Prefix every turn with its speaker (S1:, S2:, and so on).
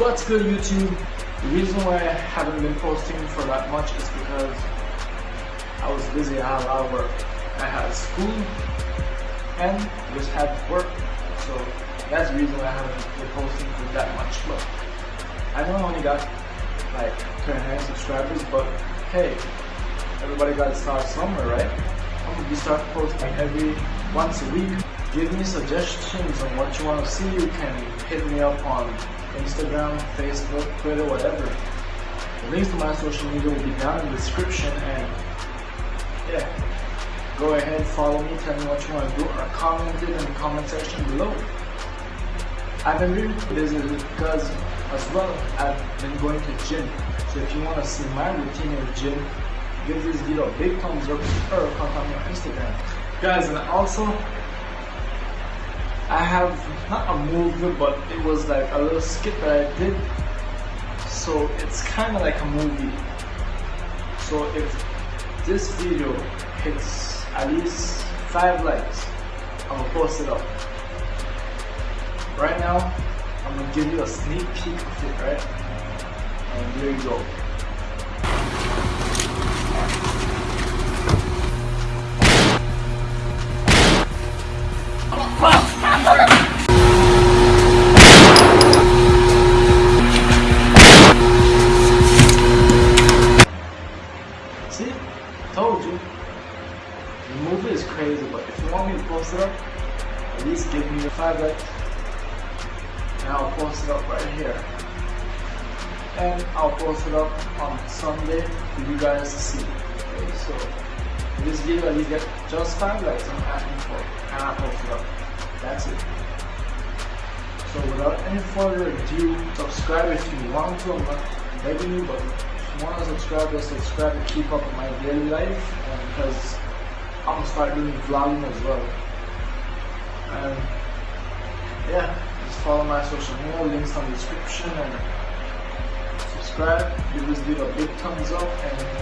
S1: What's good YouTube? The reason why I haven't been posting for that much is because I was busy, I had a lot of work. I had school and just had work. So that's the reason why I haven't been posting for that much. But I know I only got like 29 subscribers, but hey, everybody got to start somewhere, right? I'm gonna be start posting every once a week. Give me suggestions on what you want to see. You can hit me up on Instagram, Facebook, Twitter, whatever. The links to my social media will be down in the description and yeah, go ahead, follow me, tell me what you want to do or comment it in the comment section below. I've been really busy because as well I've been going to gym. So if you want to see my routine in the gym, give this video a big thumbs up or contact me on Instagram. Guys and also I have not a movie, but it was like a little skit that I did. So it's kind of like a movie. So if this video hits at least five likes, I'm gonna post it up. Right now, I'm gonna give you a sneak peek of it, right? And there you go. The movie is crazy, but if you want me to post it up, at least give me the five likes. And I'll post it up right here. And I'll post it up on Sunday for you guys to see. Okay, so this video at least get just five likes I'm asking for. And I'll post it up. That's it. So without any further ado, subscribe if you want to. I'm not begging you, but if you want to subscribe, just subscribe to keep up with my daily life. Because I'm gonna start doing vlogging as well. And yeah, just follow my social media, links on the description, and subscribe. Give this video a big thumbs up, and.